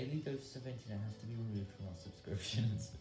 Daily Doses of Internet has to be removed from our subscriptions.